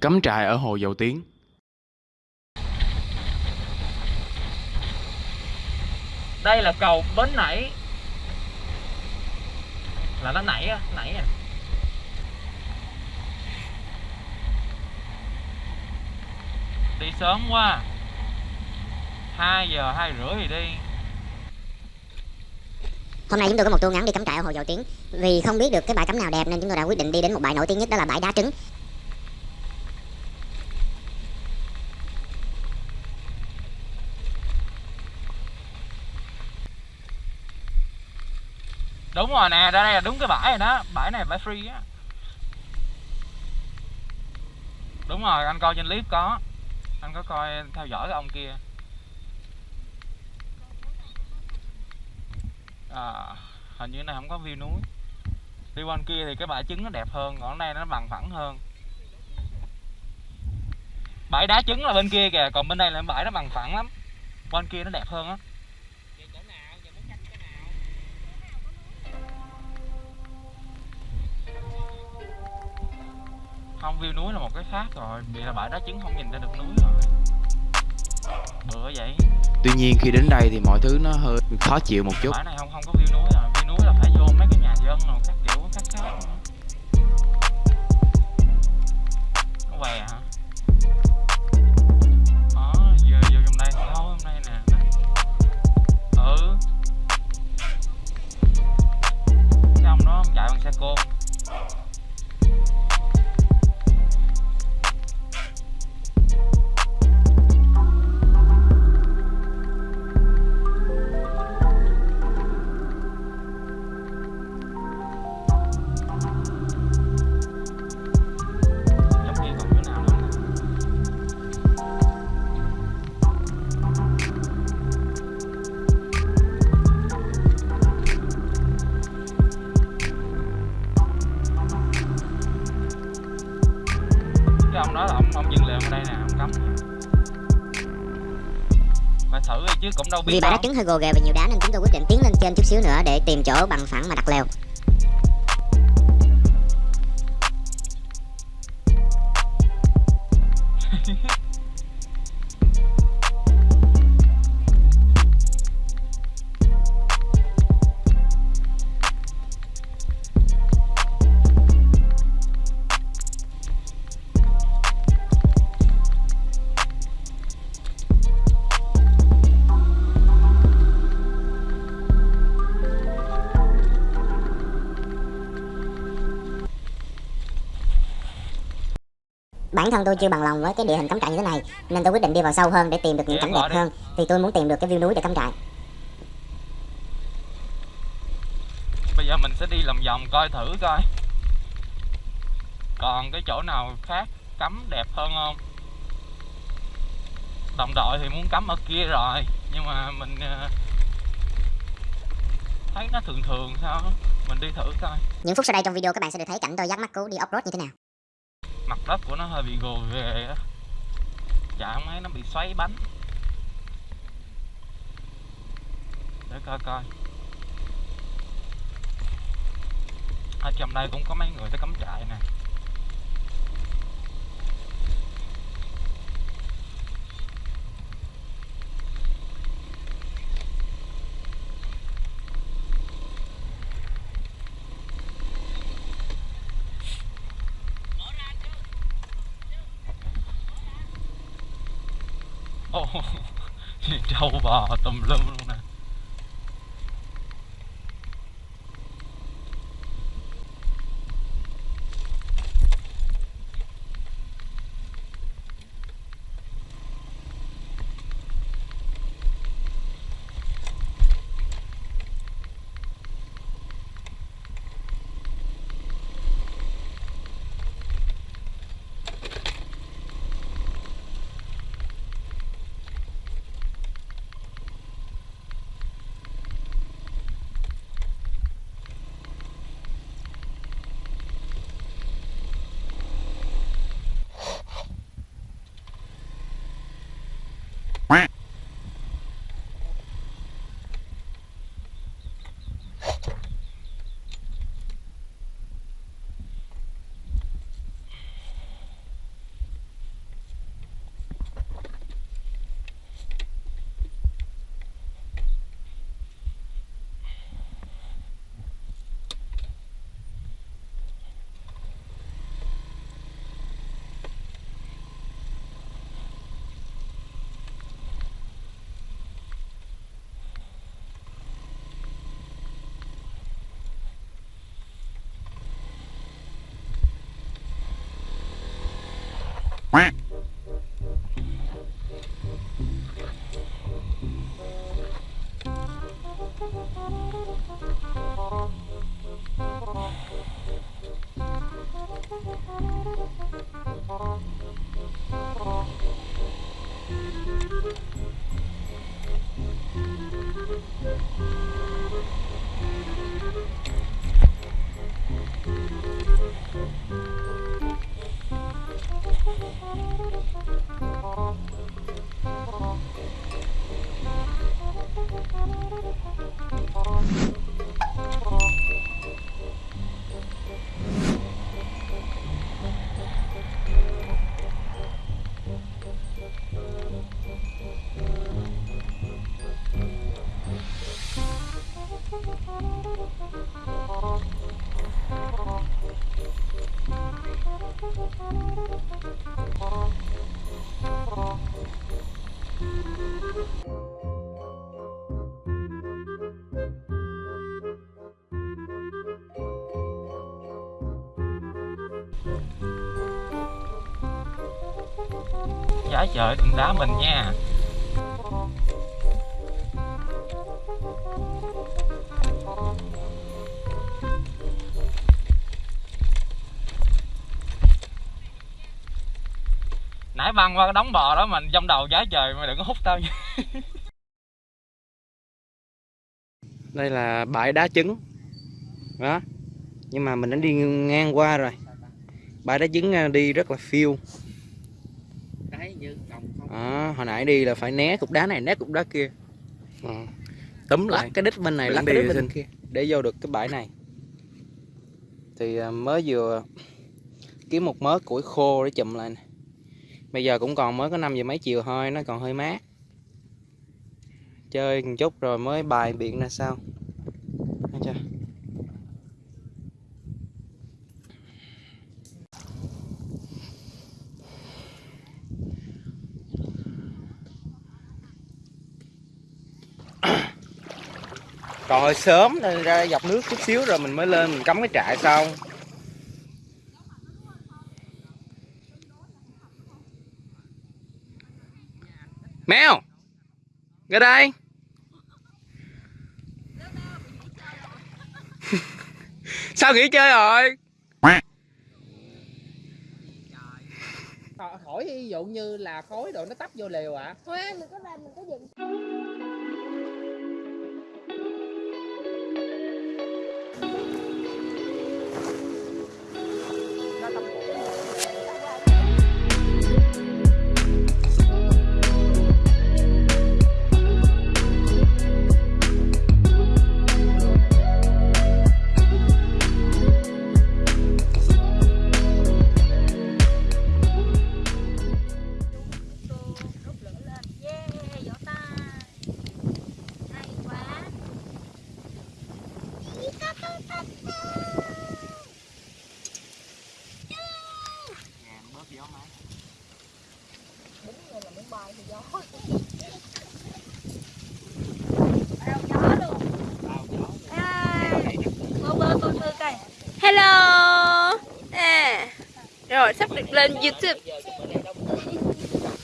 Cắm trại ở hồ Dầu Tiếng. Đây là cầu Bến Nảy. Là nó nảy á, nảy à. Đi sớm quá. 2 giờ, 2 rưỡi thì đi. Hôm nay chúng tôi có một tour ngắn đi cắm trại ở hồ Dầu Tiếng. Vì không biết được cái bãi cắm nào đẹp nên chúng tôi đã quyết định đi đến một bãi nổi tiếng nhất đó là bãi đá trứng Đúng rồi nè, đây là đúng cái bãi này đó. Bãi này bãi free á. Đúng rồi, anh coi trên clip có. Anh có coi theo dõi cái ông kia. À, Hình như này không có view núi. Đi bên kia thì cái bãi trứng nó đẹp hơn Còn đây nó bằng phẳng hơn. Bãi đá trứng là bên kia kìa Còn bên đây là bãi nó bằng phẳng lắm. Bên kia nó đẹp hơn á. Không view núi là một cái khác rồi. Vì là bãi đá trứng không nhìn ra được núi rồi. Bữa vậy. Tuy nhiên khi đến đây thì mọi thứ nó hơi khó chịu một chút. bãi này không không có view núi rồi view núi là phải vô mấy cái nhà dân rồi các kiểu khác khác nữa. nó què hả? Đó vừa vô trong đây thôi hôm nay nè. Ừ. Trong đó chạy bằng xe côn phải thử đi chứ cũng đâu biết Vì bãi đá đâu. trứng hơi gồ ghề và nhiều đá nên chúng tôi quyết định tiến lên trên chút xíu nữa để tìm chỗ bằng phẳng mà đặt lều Bản thân tôi chưa bằng lòng với cái địa hình cắm trại như thế này Nên tôi quyết định đi vào sâu hơn để tìm được những cảnh đẹp hơn. Vì tôi muốn tìm được cái view núi để cắm trại. Bây giờ mình sẽ đi lòng vòng coi thử coi. Còn cái chỗ nào khác cắm đẹp hơn không? Đồng đội thì muốn cắm ở kia rồi nhưng mà mình ờ, thấy nó thường thường sao? Mình đi thử coi. Những phút sau đây trong video các bạn sẽ được thấy cảnh tôi dắt mắt cứu đi off-road như thế nào mặt đất của nó hơi bị gồ ghề á. Chạm ấy nó bị xoáy bánh. Để coi coi. Ở trong đây cũng có mấy người tới cắm trại nè. far trời đừng đá mình nha. Nãy băng qua cái đống bò đó mình trong đầu giá trời mà đừng có hút tao nha. Đây là bãi đá trứng. Đó. Nhưng mà mình đã đi ngang qua rồi. Bãi đá trứng à, đi rất là phiêu à, Hồi nãy đi là phải né cục đá này né cục đá kia. À. Túm lại cái đít bên này lắc cái đít bên kia Để vô được cái bãi này. Thì à, mới vừa kiếm một mớ củi khô để chùm lại nè. Bây giờ cũng còn mới có 5 giờ mấy chiều thôi Nó còn hơi mát. Chơi một chút rồi mới bài biện ra sao Còn hơi sớm nên ra dọc nước chút xíu rồi mình mới lên mình cắm cái trại xong Mèo Ra đây. Sao nghỉ chơi rồi? Hỏi ví dụ như là khói đồ nó tấp vô lều ạ. Hoa, mình có làm mình có dựng なかった。Rồi sắp được lên YouTube.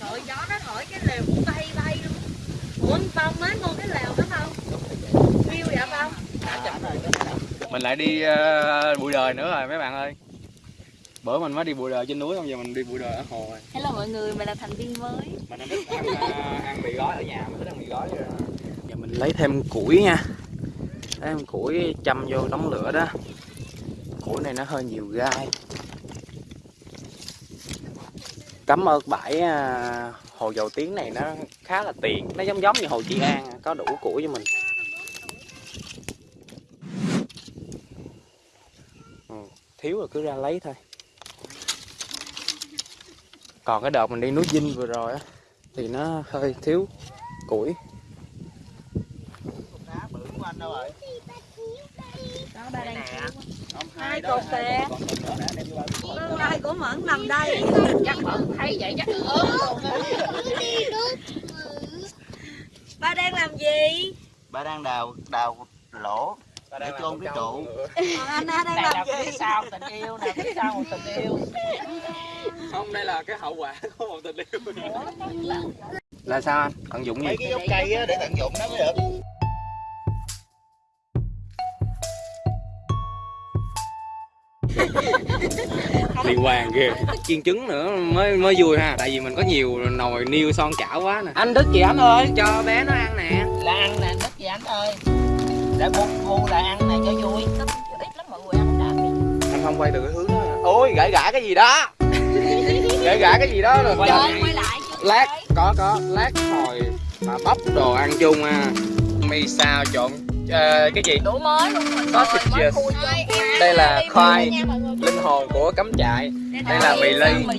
Trời gió nó thổi cái lều cũng bay bay luôn. Ủa phong mới mua cái lều đó không? View vậy không? Mình lại đi uh, bụi đời nữa rồi mấy bạn ơi. Bữa mình mới đi bụi đời trên núi không? Giờ mình đi bụi đời ở hồ rồi. Hello mọi người, mình là thành viên mới. Mình đang thích ăn, uh, ăn mì gói ở nhà, mình thích ăn mì gói rồi Giờ mình lấy thêm củi nha. Lấy thêm củi châm vô đống lửa đó. Củi này nó hơi nhiều gai cảm ơn bãi à, hồ dầu tiếng này nó khá là tiện. Nó giống giống như hồ Trị An, có đủ củi cho mình. Ừ, Thiếu rồi cứ ra lấy thôi. Còn cái đợt mình đi núi Vinh vừa rồi á Thì nó hơi thiếu củi. Đó ba đang hai cột kìa trai của mẫn nằm đây. chắc mẫn thấy vậy chắc ba đang làm gì? Ba đang đào đào lỗ. Để chôn cái trụ. Anh đang này là phía sau tình yêu nè phía sau một tình yêu. Không đây là cái hậu quả của một tình yêu. Là sao anh? Tận dụng gì? mấy cái gốc cây á để tận dụng nó mới được liên quan ghê chiên trứng nữa mới mới vui ha. Tại vì mình có nhiều nồi niêu son chảo quá nè. Anh thức gì anh ơi. Cho bé nó ăn nè. Là ăn nè đất gì anh ơi. Để bu bu là ăn này cho vui. Ít lắm mọi người ăn đã. Anh không quay từ cái hướng đó ôi gãi gãi cái gì đó. Gãi gãi cái gì đó rồi. Quay lại chứ lát có có. Lát hồi mà bóc đồ ăn chung à mì xào trộn ờ, cái gì? Đủ mới luôn Sausage. đây là khoai linh hồn của cắm trại. Đây là mì ly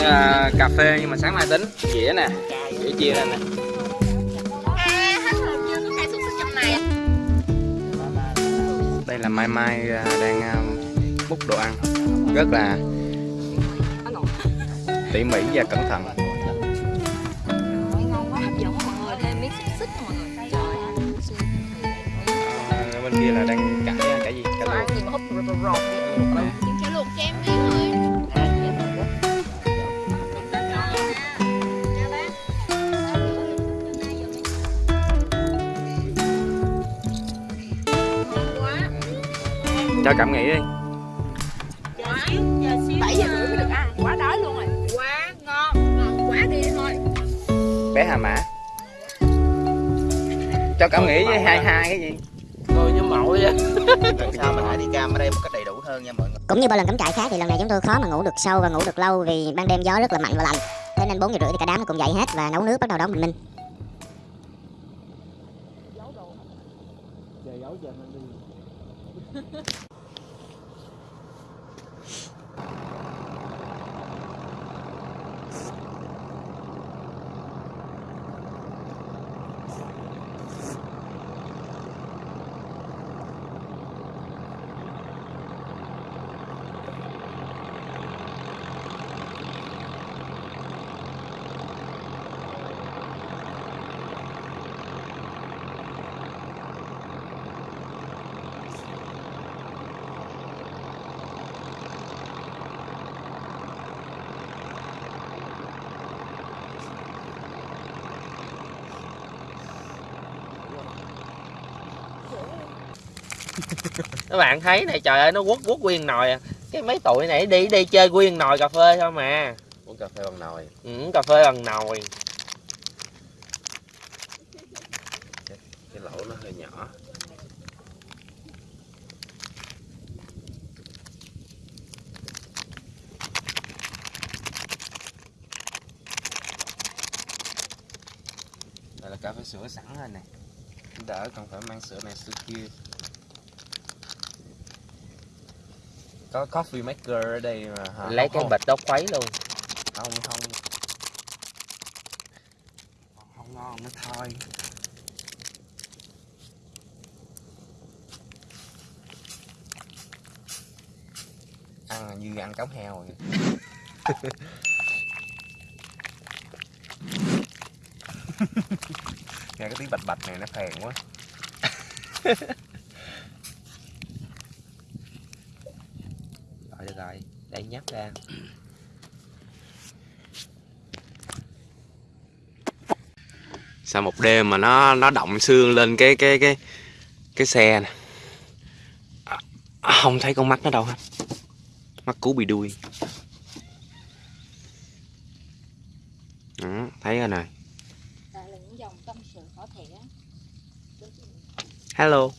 à, cà phê nhưng mà sáng mai tính. Dĩa nè dĩa chia ra nè. À đây là mai mai à, đang à, múc đồ ăn. Rất là tỉ mỉ và cẩn thận kia là đang cải cải gì? Ăn luộc gì mà hút rột rột rột Chả luộc cho em miếng thôi. Cho cảm nghĩ đi. Bảy giờ rưỡi mới được ăn. Quá đói luôn rồi. Quá ngon. Ngon quá đi thôi. Bé hà mã. Cho cảm nghĩ với hai hai cái gì vậy lần sau mình hãy đi cam ở đây một cách đầy đủ hơn nha mọi người Cũng như bao lần cắm trại khác thì lần này chúng tôi khó mà ngủ được sâu và ngủ được lâu vì ban đêm gió rất là mạnh và lạnh. Thế nên 4 giờ rưỡi thì cả đám nó cùng dậy hết và nấu nước bắt đầu đón bình minh. Các bạn thấy này trời ơi nó quất quất nguyên nồi à. Cái mấy tụi này đi đi chơi nguyên nồi cà phê thôi mà. Uống cà phê bằng nồi. Ừ, cà phê bằng nồi. Cái lỗ nó hơi nhỏ. Đây là cà phê sữa sẵn rồi nè. Đỡ không phải mang sữa này sữa kia có coffee maker ở đây mà hả? lấy cái không, bịch đó khuấy luôn. Không không. Không ngon nó thôi ăn như ăn cống heo vậy. Nghe cái tiếng bạch bạch này nó phèn quá rồi được rồi nhắc ra sau một đêm mà nó nó động xương lên cái cái cái cái xe nè. À, không thấy con mắt nó đâu hết. Mắt cú bị đuôi. Đó, thấy rồi nè. Hello